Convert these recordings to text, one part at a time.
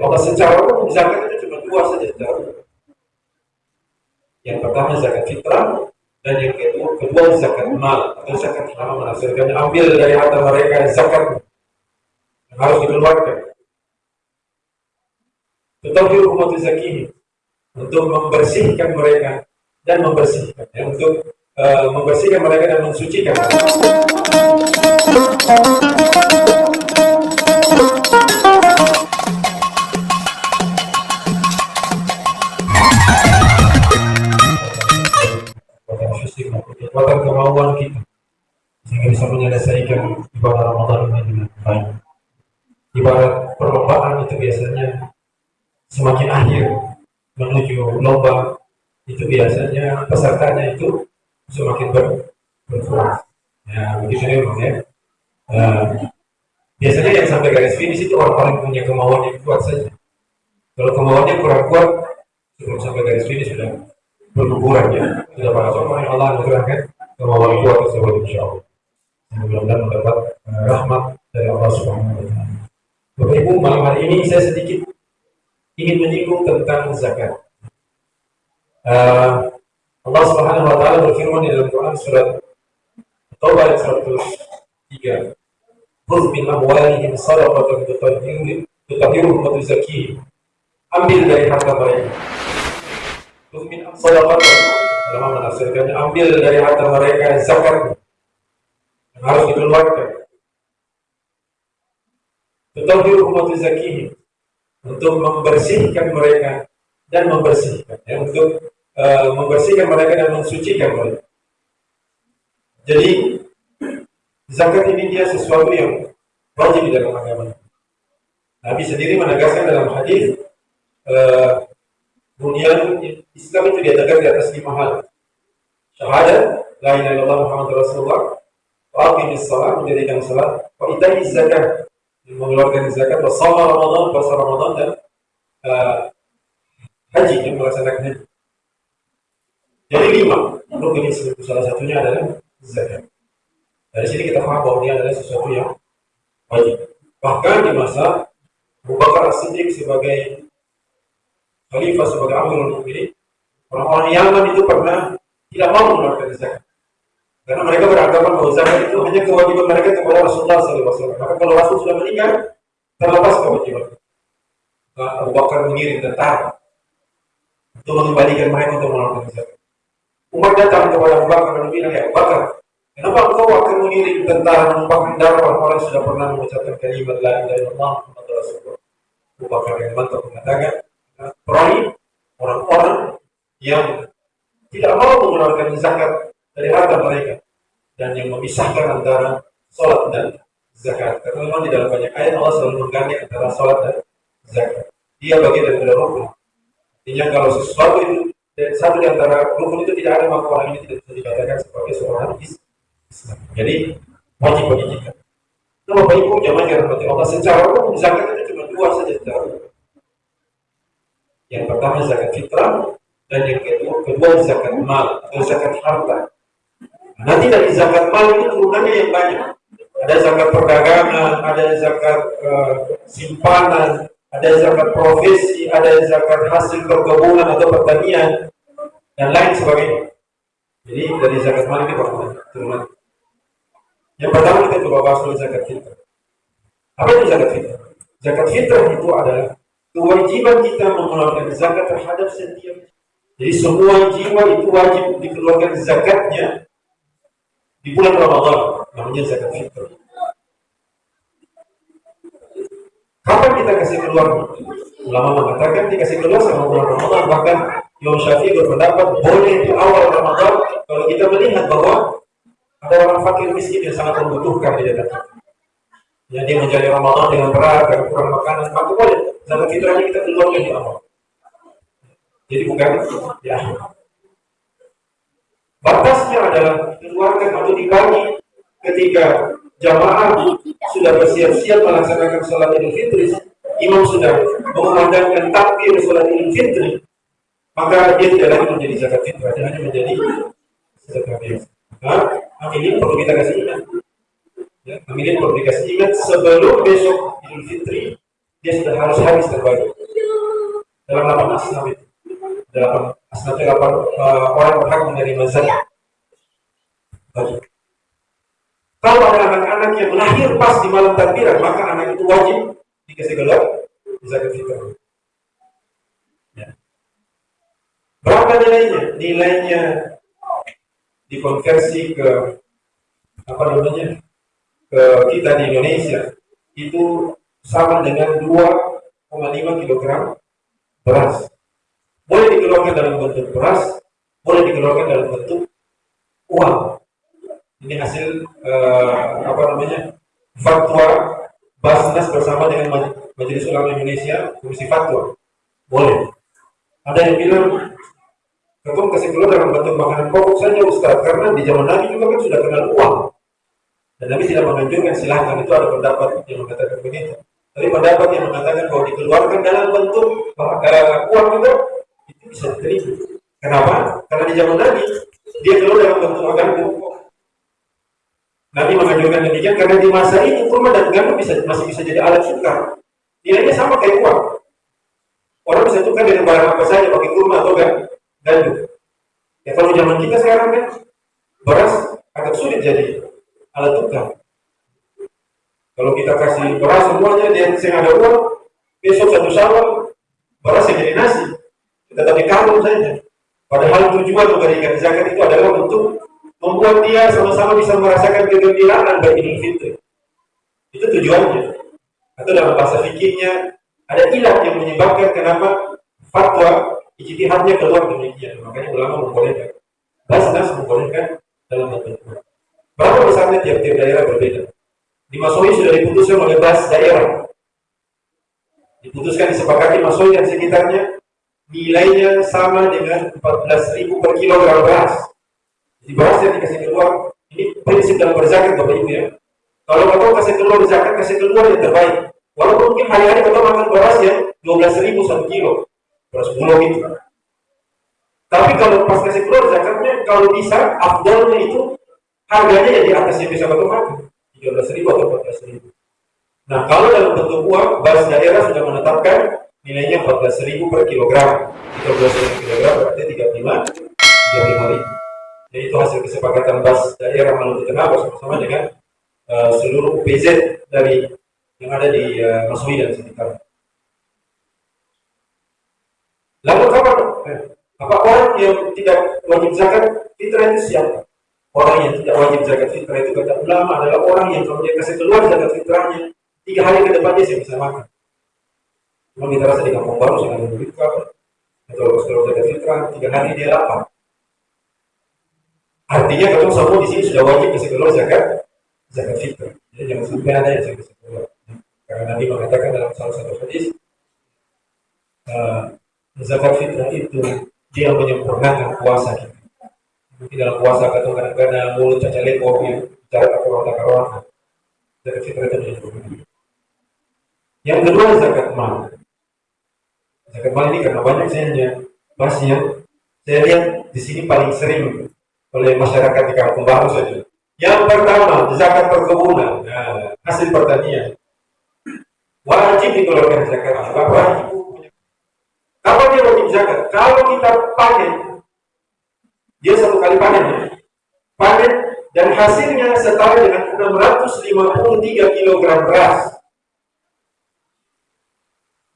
Kalau secara umum zakat itu cuma dua saja secara Yang pertama zakat fitrah dan yang kedua, kedua zakat mal atau zakat harta menghasilkan ambil dari harta mereka zakat yang harus dikeluarkan. Tetapi umat zakih untuk membersihkan mereka dan membersihkan ya, untuk uh, membersihkan mereka dan mensucikan. kekuatan Uh, biasanya yang sampai garis finish itu orang-orang punya kemauan yang kuat saja. Kalau kemauannya kurang kuat, sebelum sampai garis finish sudah berguguran ya. Sudah para contoh yang Allah anugerahkan kemauan kuat tersebut insya Allah. Mudah-mudahan mendapat uh, rahmat dari Allah Subhanahu Wa Taala. Bapak Ibu, malam hari ini saya sedikit ingin menyinggung tentang zakat. Uh, Allah Subhanahu wa taala berfirman di dalam Quran surat Taubah ayat 103. Khudh min amwalihim sadaqatan tutahhiruhum wa tuzakkihim. Ambil dari harta mereka. Min sadaqatan dalam menafsirkannya ambil dari harta mereka zakat yang harus dikeluarkan. Tutahhiruhum wa tuzakkihim untuk membersihkan mereka dan membersihkan ya, untuk uh, membersihkan mereka dan mensucikan mereka. Jadi zakat ini dia sesuatu yang wajib di dalam agama. Nabi sendiri menegaskan dalam hadis uh, Islam itu dia tegak di atas lima hal. Syahadat, la ilaha illallah Muhammad Rasulullah, wa aqimis salat, menjadikan salat, wa ita'i zakat, mengeluarkan zakat, wa sama Ramadan, puasa Ramadan dan uh, haji yang melaksanakan haji. Jadi lima rukun Islam salah satunya adalah zakat. Dari sini kita paham bahwa ini adalah sesuatu yang wajib. Bahkan di masa Abu Bakar As-Siddiq sebagai khalifah sebagai Amirul Mukminin, orang-orang Yaman itu pernah tidak mau mengeluarkan zakat. Karena mereka beranggapan bahwa zakat itu hanya kewajiban mereka kepada Rasulullah SAW. Maka kalau Rasul sudah meninggal, terlepas kewajiban. Nah, Abu Bakar mengirim tentara untuk mengembalikan mereka untuk melakukan zakat. Umar datang kepada Abu Bakar dan bilang, ya Abu Bakar, kenapa engkau akan mengirim tentara menumpahkan darah orang-orang yang sudah pernah mengucapkan kalimat la ilaha illallah Muhammad Rasulullah. Abu Bakar yang mantap mengatakan, perangi orang-orang yang tidak mau mengeluarkan zakat dari harta mereka dan yang memisahkan antara sholat dan zakat. Karena memang di dalam banyak ayat Allah selalu menggandeng antara sholat dan zakat. Dia bagian dari rukun. Artinya kalau sesuatu itu satu di antara rukun itu tidak ada maka orang ini tidak bisa dikatakan sebagai seorang Islam. Jadi wajib bagi kita. Nah, Bapak Ibu jamaah yang rahmati Allah secara umum zakat itu cuma dua saja secara Yang pertama zakat fitrah dan yang kedua, kedua zakat mal atau zakat harta. Nah, nanti dari zakat mal ini turunannya yang banyak. Ada zakat perdagangan, ada zakat uh, simpanan, ada zakat profesi, ada zakat hasil perkebunan atau pertanian, dan lain sebagainya. Jadi dari zakat mal ini turunan. Yang pertama kita coba bahas dulu zakat fitrah. Apa itu zakat fitrah? Zakat fitrah itu adalah kewajiban kita mengeluarkan zakat terhadap setiap jadi semua jiwa itu wajib dikeluarkan zakatnya di bulan Ramadan namanya zakat fitrah. Kapan kita kasih keluar? Ulama mengatakan dikasih keluar sama bulan Ramadan. Bahkan Imam Syafi'i berpendapat boleh di awal Ramadan kalau kita melihat bahwa ada orang fakir miskin yang sangat membutuhkan di dalam Ya dia menjadi Ramadan dengan berat dan kurang makanan, maka boleh zakat fitrahnya kita keluarkan di awal. Jadi bukan ya. Batasnya adalah dikeluarkan atau dibagi ketika jamaah sudah bersiap-siap melaksanakan sholat idul fitri, imam sudah mengumandangkan takbir sholat idul fitri, maka dia tidak lagi menjadi zakat fitrah, dia hanya menjadi zakat biasa. Nah, amilin perlu kita kasih ingat. Ya, amilin perlu dikasih ingat sebelum besok idul fitri, dia sudah harus habis terbagi dalam delapan asnaf itu. Dalam asnaf itu delapan uh, orang berhak menerima zakat. Kalau ada anak-anak yang lahir pas di malam takbiran maka anak itu wajib dikasih gelar zakat fitrah. Ya. berapa nilainya? Nilainya dikonversi ke apa namanya ke kita di Indonesia itu sama dengan 2,5 kg beras. Boleh dikeluarkan dalam bentuk beras, boleh dikeluarkan dalam bentuk uang. Ini hasil uh, apa namanya fatwa Basnas bersama dengan Majelis Ulama Indonesia Komisi Fatwa. Boleh. Ada yang bilang Kasih keluar dalam bentuk makanan pokok saja Ustaz, karena di zaman Nabi juga kan sudah kenal uang. Dan Nabi tidak menganjurkan silahkan itu ada pendapat yang mengatakan begitu. Tapi pendapat yang mengatakan bahwa dikeluarkan dalam bentuk uh, uang itu itu bisa diterima. Kenapa? Karena di zaman Nabi dia keluar dalam bentuk makanan pokok. Nabi menganjurkan demikian karena di masa itu kurma dan gandum bisa masih bisa jadi alat tukar. Nilainya sama kayak uang. Orang bisa tukar dengan barang apa saja pakai kurma atau gandum. Ya kalau zaman kita sekarang kan beras agak sulit jadi alat tukar. Kalau kita kasih beras semuanya dia sing ada uang, besok satu sawal beras yang jadi nasi. Kita tapi karung saja. Padahal tujuan memberikan zakat itu adalah untuk membuat dia sama-sama bisa merasakan kegembiraan bagi Idul Fitri. Itu tujuannya. Atau dalam bahasa fikihnya ada ilah yang menyebabkan kenapa fatwa ijtihadnya keluar demikian. Makanya ulama membolehkan. Basnas membolehkan dalam bentuk Berapa besarnya tiap-tiap daerah berbeda. Di Masowi sudah diputuskan oleh bas daerah. Diputuskan disepakati Masowi dan sekitarnya nilainya sama dengan 14.000 per kilogram beras. Di beras yang dikasih keluar, ini prinsip dalam berzakat Bapak Ibu ya. Kalau kau kasih keluar zakat, kasih keluar yang terbaik. Walaupun mungkin hari-hari kau makan beras yang 12.000 satu kilo, beras bulog itu. Tapi kalau pas kasih keluar zakatnya, kalau bisa, afdalnya itu harganya ya di atas yang bisa otomatis tiga belas ribu atau empat belas ribu. Nah kalau dalam bentuk uang, bas daerah sudah menetapkan nilainya empat belas ribu per kilogram. Tiga belas ribu kilogram berarti tiga lima, tiga lima ribu. Jadi itu hasil kesepakatan bas daerah Maluku Tengah bersama-sama dengan uh, seluruh UPZ dari yang ada di uh, Masui dan sekitar. Lalu kapan? Eh, apa orang yang tidak wajib zakat fitrah itu siapa? Orang yang tidak wajib zakat fitrah itu kata ulama adalah orang yang kalau dia kasih keluar zakat fitrahnya tiga hari ke depan dia bisa makan. Cuma kita rasa di kampung baru sudah ada duit apa? Atau kalau zakat fitrah tiga hari dia lapar. Artinya kalau semua di sini sudah wajib kasih keluar zakat zakat fitrah. Jadi jangan sampai ada yang kasih keluar. Karena Nabi mengatakan dalam salah satu hadis, uh, zakat fitrah itu dia menyempurnakan puasa kita. Mungkin dalam puasa atau kadang-kadang mulut caca lepo ya cara tak karuan. Zakat fitrah itu yang kedua zakat mal. Zakat mal ini karena banyak saya bahasnya saya lihat di sini paling sering oleh masyarakat di kampung baru saja. Yang pertama zakat perkebunan. Nah, hasil pertanian. Wajib dikeluarkan zakat. Apa hasilnya setara dengan 653 kg beras.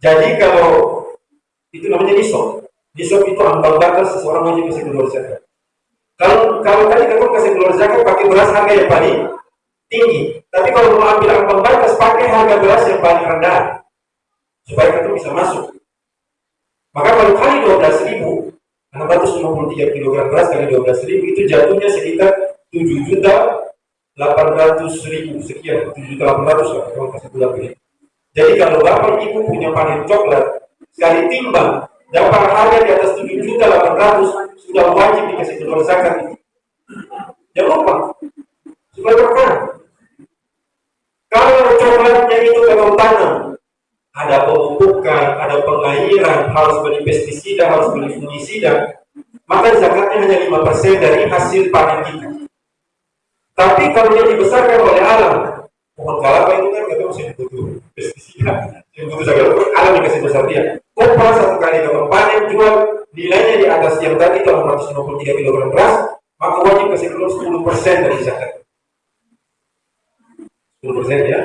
Jadi kalau itu namanya nisab. Nisab itu ambang batas seseorang wajib kasih keluar zakat. Kalau kalau tadi kamu kasih keluar zakat pakai beras harga yang paling tinggi. Tapi kalau mau ambil ambang batas pakai harga beras yang paling rendah supaya kamu bisa masuk. Maka kalau kali 12 ribu 653 kg beras kali 12 ribu itu jatuhnya sekitar 7 juta 800 ribu. Sekian 7 juta 800 lah kalau kasih bulan ini. Jadi kalau bapak ibu punya panen coklat sekali timbang dapat harga di atas 7 juta 800 sudah wajib dikasih keluar zakat itu. Jangan lupa. Supaya berkah. Kalau coklatnya itu kalau tanam ada pemupukan, ada pengairan, harus beli pestisida, harus beli fungisida, maka zakatnya hanya 5% dari hasil panen kita. Tapi kalau dia dibesarkan oleh alam, pohon kelapa itu kan kita masih butuh pestisida yang butuh zakat alam dikasih besar dia kopra satu kali kalau panen jual nilainya di atas yang tadi 853 kg beras maka wajib kasih keluar 10 persen dari zakat 10 persen ya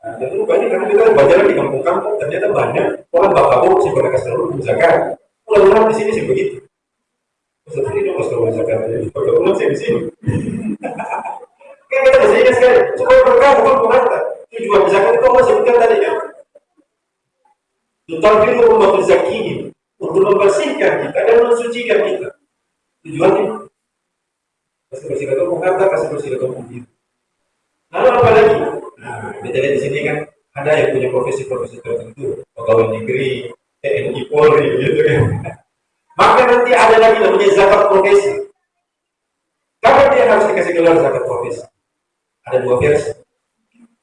Nah, itu banyak karena kita baca di kampung-kampung ternyata banyak orang bapak sih pada kasih zakat. Pulang-pulang di sini sih begitu. Seperti itu pas keluar zakat. Pulang sih di sini. Kan kita masih ingat sekali. Coba berkah bukan pengantar. Tujuan zakat itu Allah sebutkan tadi ya. Tutafiru umat zakihim untuk membersihkan kita dan mensucikan kita. Tujuannya kasih bersih atau pengantar, kasih bersih atau begitu. Lalu apa lagi? Nah, kita lihat di sini kan ada yang punya profesi-profesi tertentu, pegawai negeri, TNI Polri, gitu kan. Maka nanti ada lagi namanya zakat profesi. Kapan dia harus dikasih gelar zakat profesi? ada dua versi.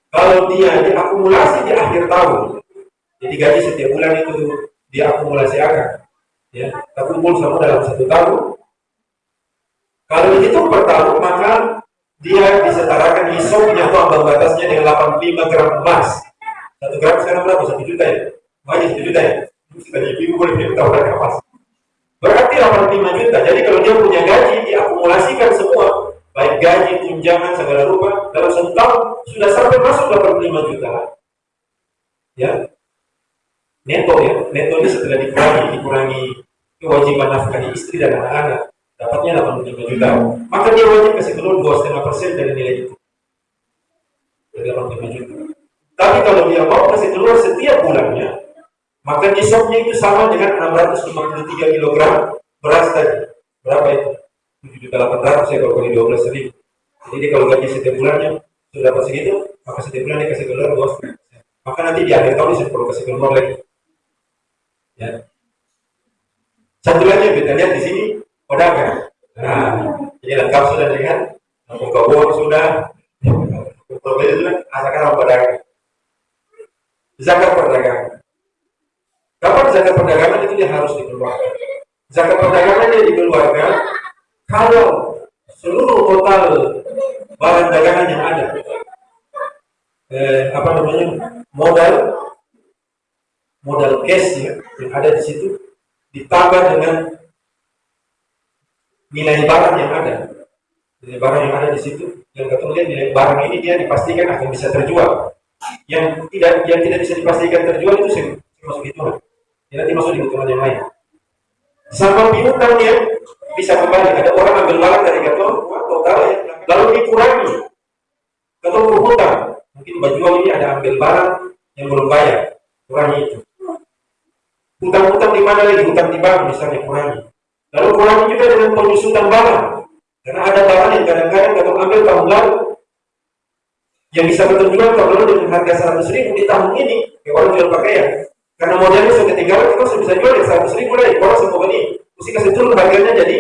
Kalau dia diakumulasi di akhir tahun, jadi gaji setiap bulan itu diakumulasi akan, ya, terkumpul semua dalam satu tahun. Kalau itu per tahun, maka dia disetarakan nisabnya atau ambang batasnya dengan 85 gram emas. Satu gram sekarang berapa? Satu juta ya? Makanya satu juta ya? Sudah ibu boleh tahu berapa emas. Berarti 85 juta. Jadi kalau dia punya gaji, diakumulasikan semua baik gaji, tunjangan, segala rupa, dalam satu tahun sudah sampai masuk 85 juta. Ya, neto ya, neto ini setelah dikurangi, dikurangi kewajiban nafkah istri dan anak-anak, dapatnya 85 juta. Maka dia wajib kasih keluar dua setengah persen dari nilai itu. Dari 85 juta. Tapi kalau dia mau kasih keluar setiap bulannya, maka nisabnya itu sama dengan 653 kg beras tadi. Berapa itu? 7 juta 800 ya kalau kali 12 ribu. Jadi kalau gaji setiap bulannya sudah dapat segitu maka setiap bulan dikasih keluar bos. Maka nanti di akhir tahun bisa perlu kasih keluar lagi. Ya. Satu lagi kita lihat di sini pedagang nah ini lengkap sudah dengan buka uang sudah. Berbeda sudah. Asalkan orang pedagang zakat perdagangan kapan zakat perdagangan itu dia harus dikeluarkan? Zakat perdagangan dia dikeluarkan kalau seluruh total barang dagangan yang ada. Eh, apa namanya? Modal modal cash ya, yang ada di situ ditambah dengan nilai barang yang ada. Nilai barang yang ada di situ yang kemudian nilai barang ini dia dipastikan akan bisa terjual. Yang tidak yang tidak bisa dipastikan terjual itu masuk hitungan ya, nanti masuk di hitungan yang lain sama piutang dia bisa kembali. Ada orang ambil barang dari kantor, total ya, lalu dikurangi. Kantor berhutang, mungkin baju ini ada ambil barang yang belum bayar, kurangi itu. Hutang-hutang di mana lagi? Hutang di bank misalnya kurangi. Lalu kurangi juga dengan penyusutan barang. Karena ada barang yang kadang-kadang kalau ambil tahun lalu yang bisa tahun lalu dengan harga 100 ribu di tahun ini, ya orang jual pakaian. Karena modelnya sudah ketinggalan, kita sudah bisa jual yang 100 ribu lagi, orang semua ini mesti kasih turun harganya jadi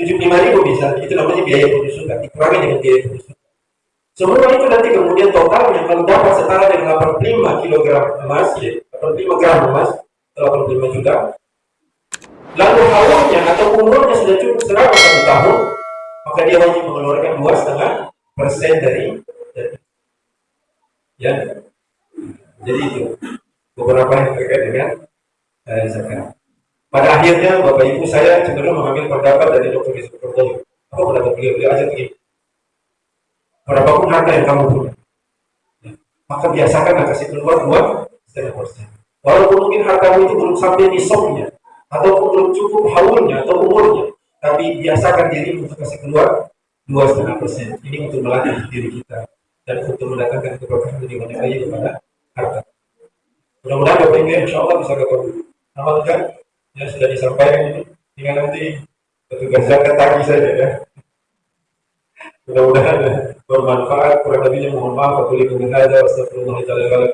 tujuh lima ribu bisa. Itu namanya biaya penyusutan dikurangi dengan biaya penyusutan semua itu nanti kemudian totalnya kalau dapat setara dengan 85 kg emas ya 85 gram emas 85 juta. Lalu haulnya atau umurnya sudah cukup selama satu tahun maka dia wajib mengeluarkan dua setengah persen dari ya. Jadi itu beberapa yang terkait dengan eh, zakat pada akhirnya Bapak Ibu saya cenderung mengambil pendapat dari Dr. Yusuf Kordowi. Apa pendapat beliau? Beliau aja begini. Berapapun harta yang kamu punya, ya, maka biasakan kasih keluar dua setengah persen. Walaupun mungkin hartamu itu belum sampai nisabnya, atau belum cukup haulnya atau umurnya, tapi biasakan diri untuk kasih keluar dua setengah persen. Ini untuk melatih diri kita dan untuk mendatangkan keberkahan di banyak lagi kepada harta. Mudah-mudahan Ibu insya Allah bisa ketemu. Amalkan yang sudah disampaikan ini tinggal nanti petugas zakat tagih saja ya mudah-mudahan bermanfaat kurang lebihnya mohon maaf aku lihat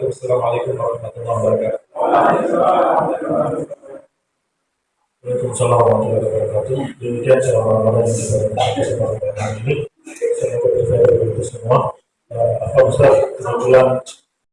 wassalamualaikum warahmatullahi wabarakatuh Waalaikumsalam warahmatullahi wabarakatuh. Demikian selama yang kesempatan ini. Saya berterima kasih semua. Apa Ustaz kebetulan